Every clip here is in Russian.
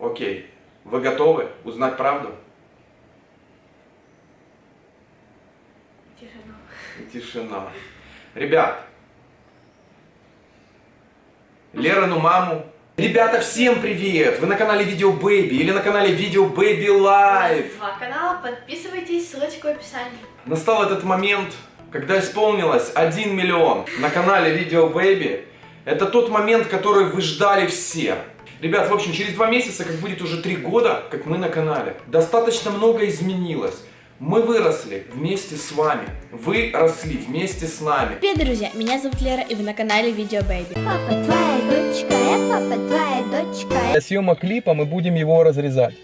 Окей. Вы готовы узнать правду? Тишина. Тишина. Ребят, Лерину маму. Ребята, всем привет! Вы на канале Video Baby или на канале Video Baby Live. Два канала, подписывайтесь, ссылочка в описании. Настал этот момент, когда исполнилось 1 миллион на канале Video Baby. Это тот момент, который вы ждали все. Ребят, в общем, через два месяца, как будет уже три года, как мы на канале, достаточно много изменилось. Мы выросли вместе с вами. Вы росли вместе с нами. Привет, друзья! Меня зовут Лера, и вы на канале Видео Бэйби. Папа твоя дочка, я папа твоя дочка. Для съемок клипа мы будем его разрезать.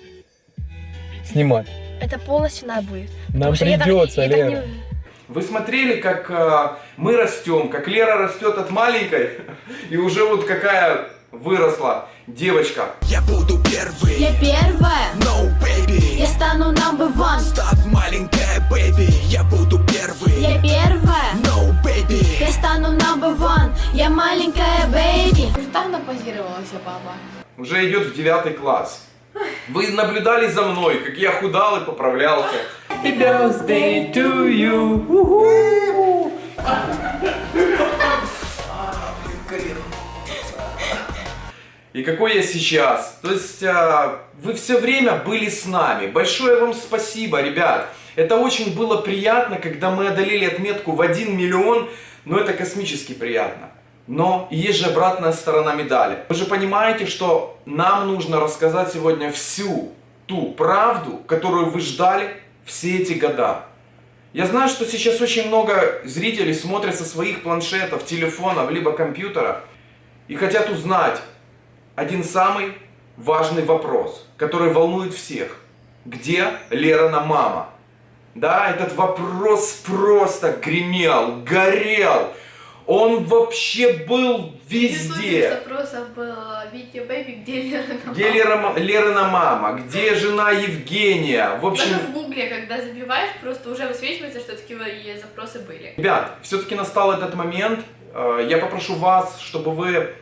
Снимать. Это полностью надо будет. Нам я так- придется, я так Лера. не- Вы смотрели, как э, мы растем, как Лера растет от маленькой, и уже вот какая выросла девочка. Я буду первый, Я первая, no baby я стану number one. Став маленькая baby, я буду первый, Я первая, no baby я стану number one. Я маленькая baby. Там напозировалась папа. Уже идет в девятый класс. Вы наблюдали за мной, как я худал и поправлялся. Happy birthday to you. И какой я сейчас. То есть а, вы все время были с нами. Большое вам спасибо, ребят. Это очень было приятно, когда мы одолели отметку в 1 миллион. Но это космически приятно. Но есть же обратная сторона медали. Вы же понимаете, что нам нужно рассказать сегодня всю ту правду, которую вы ждали все эти года. Я знаю, что сейчас очень много зрителей смотрят со своих планшетов, телефонов, либо компьютера и хотят узнать один самый важный вопрос, который волнует всех. Где Лерина мама? Да, этот вопрос просто гремел, горел. Он вообще был везде. запросов было Видео Бэйби, где Лера на Где Лера, Лерина мама? Где жена Евгения? В общем, Даже в гугле, когда забиваешь, просто уже высвечивается, что такие запросы были. Ребят, все-таки настал этот момент. Э, Я попрошу вас, чтобы вы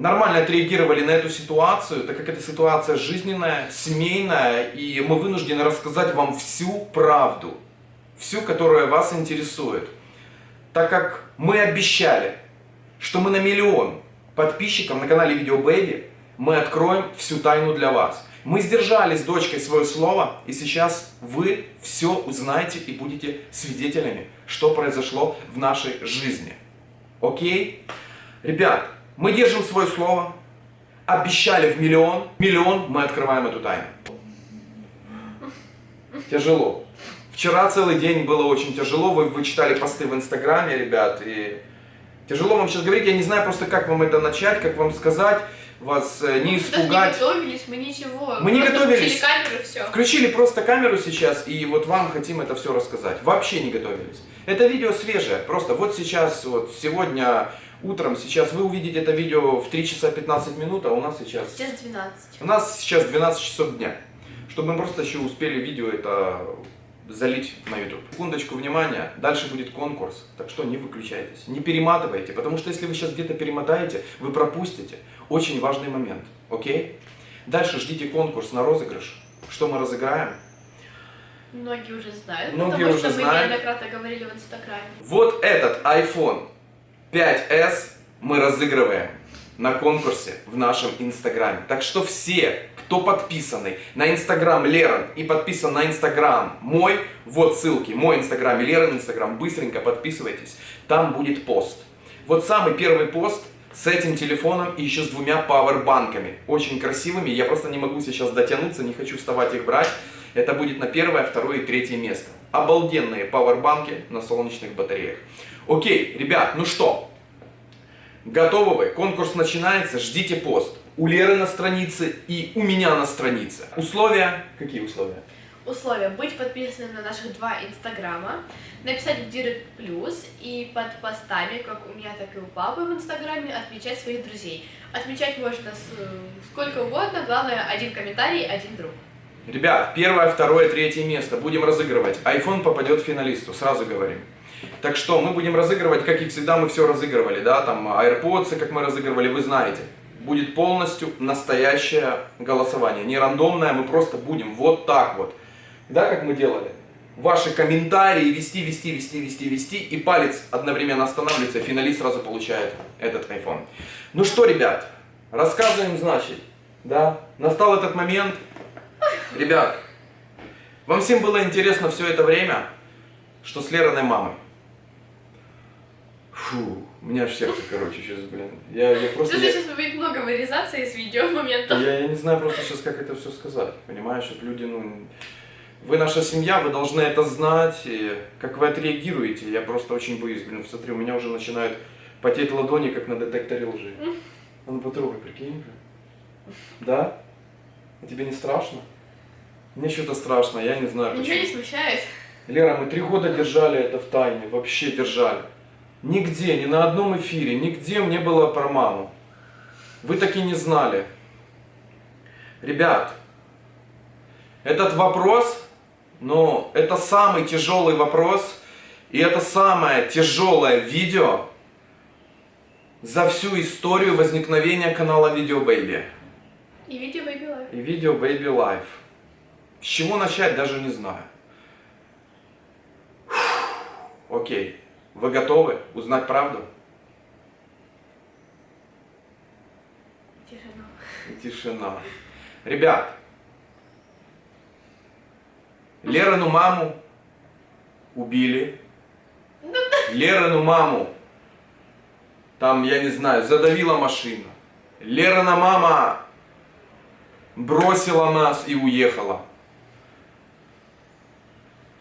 нормально отреагировали на эту ситуацию, так как эта ситуация жизненная, семейная, и мы вынуждены рассказать вам всю правду, всю, которая вас интересует. Так как мы обещали, что мы на миллион подписчиков на канале Видео Бэйби, мы откроем всю тайну для вас. Мы сдержали с дочкой свое слово, и сейчас вы все узнаете и будете свидетелями, что произошло в нашей жизни. Окей? Ребят, мы держим свое слово, обещали в миллион, миллион мы открываем эту тайну. Тяжело. Вчера целый день было очень тяжело, вы, вы читали посты в Инстаграме, ребят, и тяжело вам сейчас говорить, я не знаю просто, как вам это начать, как вам сказать, вас э, не Мы испугать. не готовились, мы ничего. Мы не готовились. включили камеру, все. Включили просто камеру сейчас, и вот вам хотим это все рассказать. Вообще не готовились. Это видео свежее, просто вот сейчас, вот сегодня утром, сейчас вы увидите это видео в 3 часа 15 минут, а у нас сейчас... Сейчас 12. У нас сейчас 12 часов дня. Чтобы мы просто еще успели видео это залить на YouTube. Секундочку внимания, дальше будет конкурс, так что не выключайтесь, не перематывайте, потому что если вы сейчас где-то перемотаете, вы пропустите очень важный момент, окей? Дальше ждите конкурс на розыгрыш, что мы разыграем. Многие уже знают, Многие потому уже что мы знают. неоднократно говорили в Инстаграме. Вот этот iPhone 5s мы разыгрываем на конкурсе в нашем Инстаграме. Так что все, кто подписаны на Инстаграм Лерон и подписан на Инстаграм мой, вот ссылки, мой Инстаграм и Лерон Инстаграм, быстренько подписывайтесь, там будет пост. Вот самый первый пост с этим телефоном и еще с двумя пауэрбанками. Очень красивыми, я просто не могу сейчас дотянуться, не хочу вставать их брать. Это будет на первое, второе и третье место. Обалденные пауэрбанки на солнечных батареях. Окей, ребят, ну что, готовы вы? Конкурс начинается, ждите пост. У Леры на странице и у меня на странице. Условия? Какие условия? Условия. Быть подписанным на наших два инстаграма, написать в Директ Плюс и под постами, как у меня, так и у папы в инстаграме, отмечать своих друзей. Отмечать можно с- сколько угодно, главное один комментарий, один друг. Ребят, первое, второе, третье место будем разыгрывать. iPhone попадет финалисту, сразу говорим. Так что мы будем разыгрывать, как и всегда мы все разыгрывали, да, там AirPods, как мы разыгрывали, вы знаете. будет полностью настоящее голосование. Не рандомное, мы просто будем вот так вот. Да, как мы делали? Ваши комментарии вести, вести, вести, вести, вести. И палец одновременно останавливается, и финалист сразу получает этот iPhone. Ну что, ребят, рассказываем, значит. Да, настал этот момент. Ребят, вам всем было интересно все это время, что с Лериной мамой? Фу, у меня аж сердце, короче, сейчас, блин. Я, я просто... Слушай, я- сейчас будет много вырезаться из видео моментов. я, я не знаю просто сейчас, как это все сказать. Понимаешь, что люди, ну... Вы наша семья, вы должны это знать. И как вы отреагируете, я просто очень боюсь. Блин, смотри, у меня уже начинают потеть ладони, как на детекторе лжи. А ну потрогай, прикинь. блин. Да? А тебе не страшно? Мне что-то страшно, я не знаю Ничего не почему. смущает. Лера, мы три года держали это в тайне, вообще держали. Нигде, ни на одном эфире, нигде не было про маму. Вы так и не знали. Ребят, этот вопрос, ну, это самый тяжелый вопрос, и это самое тяжелое видео за всю историю возникновения канала Video Baby И видео Baby Life. и видео Baby Life. С чего начать, даже не знаю. Фух, Окей. Вы готовы узнать правду? Тишина. Тишина. Ребят, Лерину маму убили. Лерину маму там, я не знаю, задавила машина. Лерина мама бросила нас и уехала.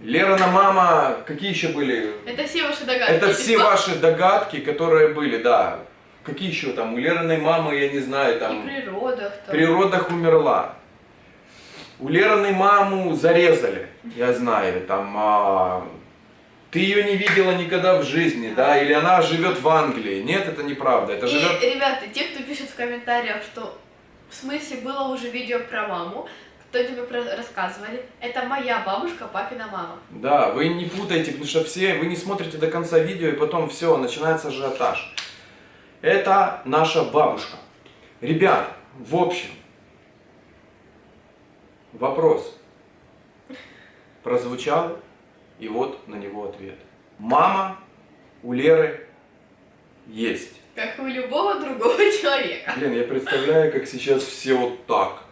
Лерина мама, какие еще были? Это все ваши догадки. Это все ваши догадки, которые были, да. Какие еще там? У Лериной мамы, я не знаю, И там... при родах В там. природах умерла. У Лерыной маму зарезали, я знаю, там, а, ты ее не видела никогда в жизни, да, или она живет в Англии. Нет, это неправда, это И, живет... ребята, те, кто пишет в комментариях, что в смысле было уже видео про маму, кто тебе рассказывали, это моя бабушка, папина мама. Да, вы не путайте, потому что все, вы не смотрите до конца видео, и потом все, начинается ажиотаж. Это наша бабушка. Ребят, в общем, вопрос прозвучал, и вот на него ответ. Мама у Леры есть. Как и у любого другого человека. Блин, я представляю, как сейчас все вот так.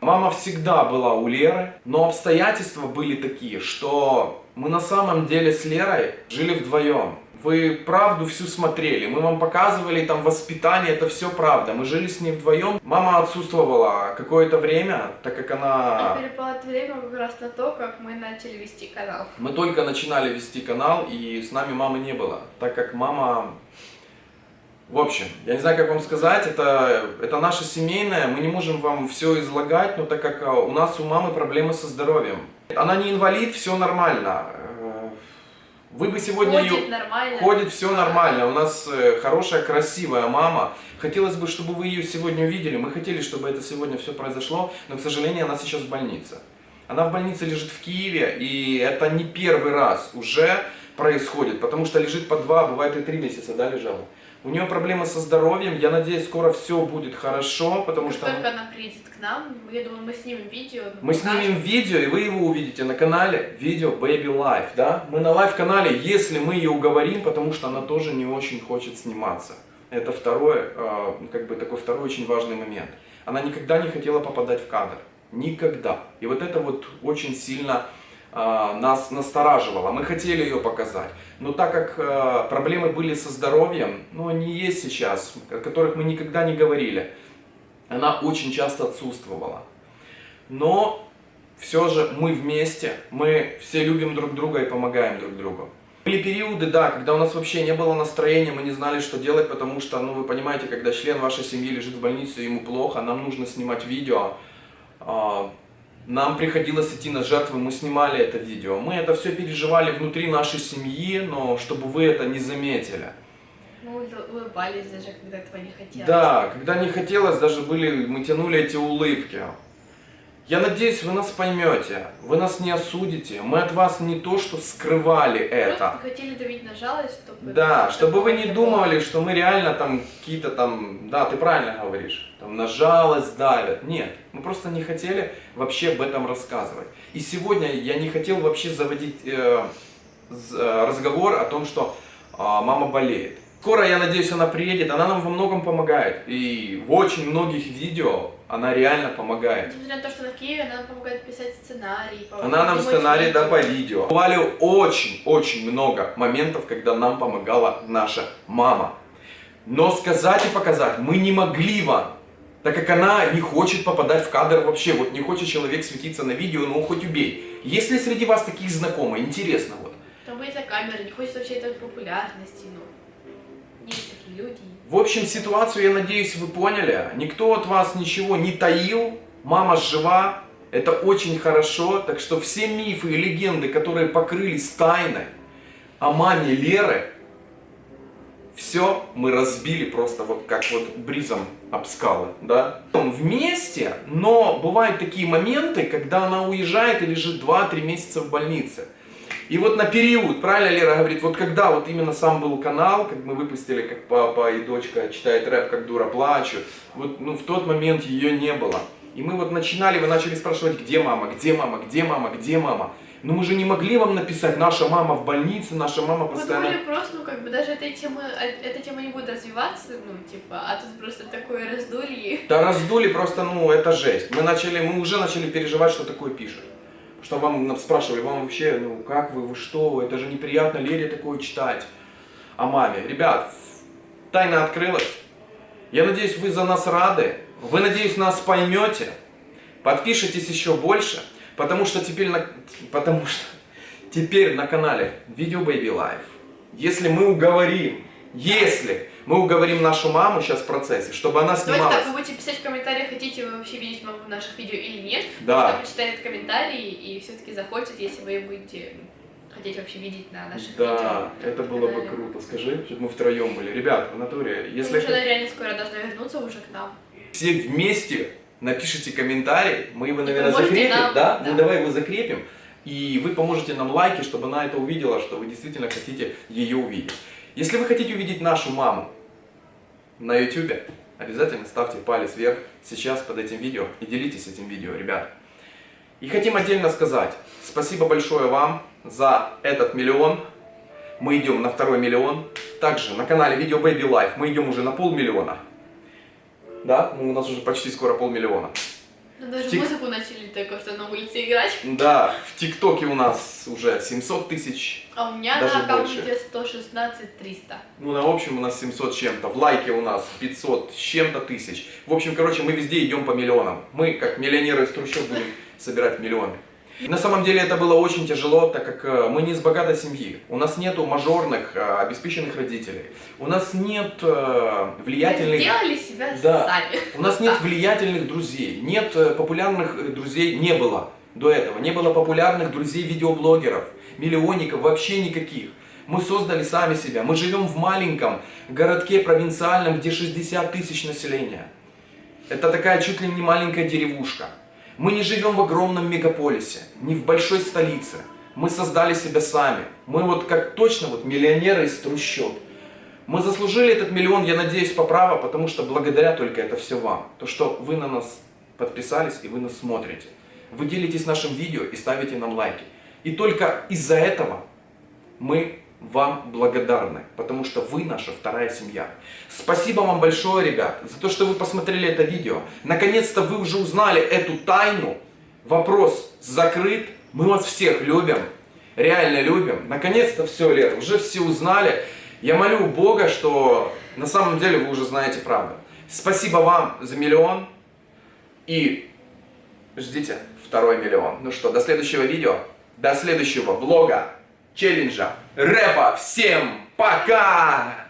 Мама всегда была у Леры, но обстоятельства были такие, что мы на самом деле с Лерой жили вдвоем. Вы правду всю смотрели, мы вам показывали там воспитание, это все правда. Мы жили с ней вдвоем. Мама отсутствовала какое-то время, так как она... А перепало это время как раз на то, как мы начали вести канал. Мы только начинали вести канал, и с нами мамы не было, так как мама... В общем, я не знаю, как вам сказать, это, это наше семейное, мы не можем вам все излагать, но так как а, у нас у мамы проблемы со здоровьем. Она не инвалид, все нормально. Вы бы сегодня Ходит ее... нормально. Ходит все нормально. У нас э, хорошая, красивая мама. Хотелось бы, чтобы вы ее сегодня увидели. Мы хотели, чтобы это сегодня все произошло, но, к сожалению, она сейчас в больнице. Она в больнице лежит в Киеве, и это не первый раз уже происходит, потому что лежит по два, бывает и три месяца, да, лежала. У нее проблемы со здоровьем, я надеюсь, скоро все будет хорошо, потому Как что... только она приедет к нам, я думаю, мы снимем видео. Мы покажем. снимем видео, и вы его увидите на канале Video Baby Live, да? Мы на live -канале, если мы ее уговорим, потому что она тоже не очень хочет сниматься. Это второй, э, как бы такой второй очень важный момент. Она никогда не хотела попадать в кадр. Никогда. И вот это вот очень сильно нас настораживало. Мы хотели ее показать. Но так как э, проблемы были со здоровьем, ну они есть сейчас, о которых мы никогда не говорили, она очень часто отсутствовала. Но все же мы вместе, мы все любим друг друга и помогаем друг другу. Были периоды, да, когда у нас вообще не было настроения, мы не знали, что делать, потому что, ну, вы понимаете, когда член вашей семьи лежит в больнице, ему плохо, нам нужно снимать видео. Нам приходилось идти на жертвы, мы снимали это видео. Мы это все переживали внутри нашей семьи, но чтобы вы это не заметили. Мы ул- улыбались даже, когда этого не хотелось. Да, когда не хотелось, даже были, мы тянули эти улыбки. Я надеюсь, вы нас поймете, вы нас не осудите. Мы от вас не то, что скрывали это. Просто хотели давить на жалость, чтобы... Да, чтобы вы не думали, что мы реально там какие-то там, да, ты правильно говоришь, там на жалость давят. Нет, мы просто не хотели вообще об этом рассказывать. И сегодня я не хотел вообще заводить э, э, разговор о том, что а, мама болеет. Скоро, я надеюсь, она приедет, она нам во многом помогает. И в очень многих видео она реально помогает. Несмотря на то, что она в Киеве, она помогает писать сценарий. по- Она нам сценарий, да, по видео. видео. Бывали очень-очень много моментов, когда нам помогала наша мама. Но сказать и показать мы не могли вам, так как она не хочет попадать в кадр вообще. Вот не хочет человек светиться на видео, ну хоть убей. Есть ли среди вас таких знакомых? Интересно вот. Там боится камеры, не хочет вообще этой популярности, ну. Есть такие люди. В общем, ситуацию, я надеюсь, вы поняли. Никто от вас ничего не таил. Мама жива. Это очень хорошо. Так что все мифы и легенды, которые покрылись тайной о маме Леры, все мы разбили просто вот как вот бризом об скалы, да? Вместе, но бывают такие моменты, когда она уезжает и лежит 2-3 месяца в больнице. И вот на период, правильно Лера говорит, вот когда вот именно сам был канал, как мы выпустили, как папа и дочка читает рэп, как дура плачу, вот ну, в тот момент ее не было. И мы вот начинали, вы начали спрашивать, где мама, где мама, где мама, где мама. Но мы же не могли вам написать, наша мама в больнице, наша мама Мы постоянно... думали просто, ну, как бы, даже этой темы, а- эта тема не будет развиваться, ну, типа, а тут просто такое раздолье. Да раздули просто, ну, это жесть. Мы начали, мы уже начали переживать, что такое пишет. Что вам нам спрашивали, вам вообще, ну, как вы, вы что, это же неприятно Лере такое читать о маме. Ребят, тайна открылась. Я надеюсь, вы за нас рады. Вы, надеюсь, нас поймете. Подпишитесь еще больше, потому что теперь на, потому что теперь на канале Video Baby Life, если мы уговорим, если мы уговорим нашу маму сейчас в процессе, чтобы она Давайте снималась. так, вы будете писать в комментариях, хотите вы вообще видеть маму в наших видео или нет. Да. Она почитает комментарии и все-таки захочет, если вы будете хотеть вообще видеть на наших Да, видео. это было бы круто. Скажи, чтобы мы втроем были. Ребят, в натуре, если Потому что она реально скоро должна вернуться уже к нам. все вместе напишите комментарий, мы его, наверное, закрепим, нам, да? да. Ну давай его закрепим, и вы поможете нам лайки, чтобы она это увидела, что вы действительно хотите ее увидеть. Если вы хотите увидеть нашу маму на YouTube, обязательно ставьте палец вверх сейчас под этим видео и делитесь этим видео, ребят. И хотим отдельно сказать спасибо большое вам за этот миллион. Мы идем на второй миллион. Также на канале Video Baby Life мы идем уже на полмиллиона. Да, ну, у нас уже почти скоро полмиллиона. Ну, даже Тик- музыку начали только что на улице играть. Да, в ТикТоке у нас уже 700 тысяч. А у меня Даже на аккаунте больше. 116 300. Ну, на общем у нас 700 с чем-то. В лайке у нас 500 с чем-то тысяч. В общем, короче, мы везде идем по миллионам. Мы, как миллионеры из трущоб, будем собирать миллионы. На самом деле это было очень тяжело, так как э, мы не из богатой семьи. У нас нету мажорных, э, обеспеченных родителей. У нас нет э, Мы влиятельных... сделали себя Да. сами. У нас нет влиятельных друзей, нет популярных друзей, не было до этого, не было популярных друзей видеоблогеров, миллионников, вообще никаких. Мы создали сами себя, мы живем в маленьком городке провинциальном, где 60 тысяч населения. Это такая чуть ли не маленькая деревушка. Мы не живем в огромном мегаполисе, не в большой столице. Мы создали себя сами. Мы вот как точно вот миллионеры из трущоб. Мы заслужили этот миллион, я надеюсь, по праву, потому что благодаря только это все вам. То, что вы на нас подписались и вы нас смотрите. Вы делитесь нашим видео и ставите нам лайки. И только из-за этого мы вам благодарны, потому что вы наша вторая семья. Спасибо вам большое, ребят, за то, что вы посмотрели это видео. Наконец-то вы уже узнали эту тайну. Вопрос закрыт. Мы вас всех любим. Реально любим. Наконец-то все, Лер, уже все узнали. Я молю Бога, что на самом деле вы уже знаете правду. Спасибо вам за миллион. И ждите второй миллион. Ну что, до следующего видео, до следующего влога, челленджа, рэпа. Всем пока!